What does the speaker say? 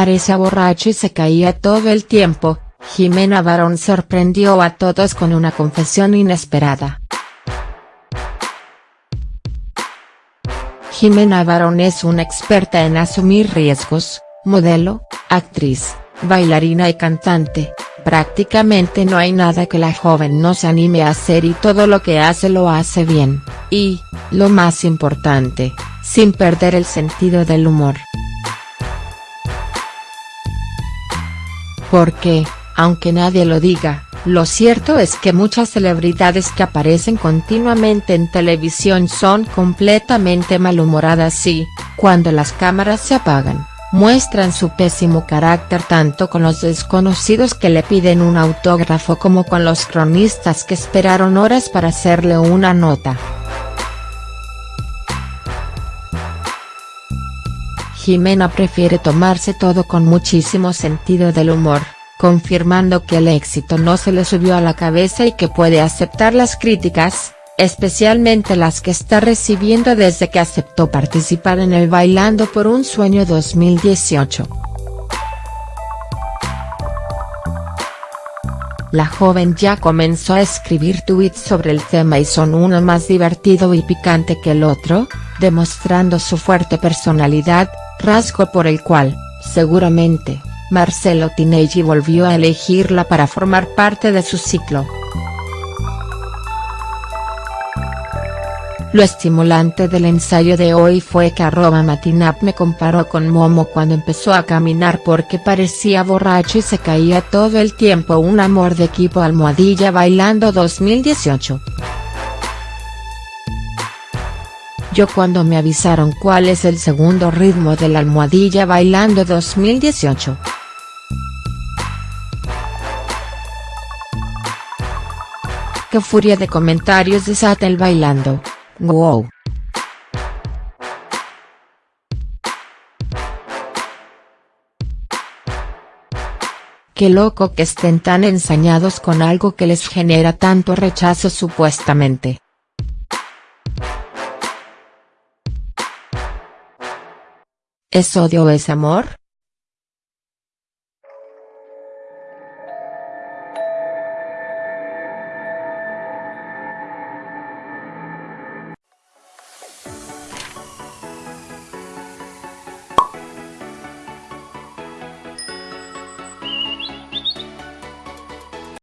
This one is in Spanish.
parecía borracho y se caía todo el tiempo, Jimena Barón sorprendió a todos con una confesión inesperada. Jimena Barón es una experta en asumir riesgos, modelo, actriz, bailarina y cantante, prácticamente no hay nada que la joven no se anime a hacer y todo lo que hace lo hace bien, y, lo más importante, sin perder el sentido del humor. Porque, aunque nadie lo diga, lo cierto es que muchas celebridades que aparecen continuamente en televisión son completamente malhumoradas y, cuando las cámaras se apagan, muestran su pésimo carácter tanto con los desconocidos que le piden un autógrafo como con los cronistas que esperaron horas para hacerle una nota. Jimena prefiere tomarse todo con muchísimo sentido del humor, confirmando que el éxito no se le subió a la cabeza y que puede aceptar las críticas, especialmente las que está recibiendo desde que aceptó participar en el Bailando por un Sueño 2018. La joven ya comenzó a escribir tweets sobre el tema y son uno más divertido y picante que el otro, demostrando su fuerte personalidad, rasgo por el cual, seguramente, Marcelo Tinelli volvió a elegirla para formar parte de su ciclo. Lo estimulante del ensayo de hoy fue que arroba Matinap me comparó con Momo cuando empezó a caminar porque parecía borracho y se caía todo el tiempo un amor de equipo almohadilla bailando 2018. Yo cuando me avisaron cuál es el segundo ritmo de la almohadilla bailando 2018. Qué furia de comentarios desata el bailando. Wow. Qué loco que estén tan ensañados con algo que les genera tanto rechazo supuestamente. ¿Es odio o es amor?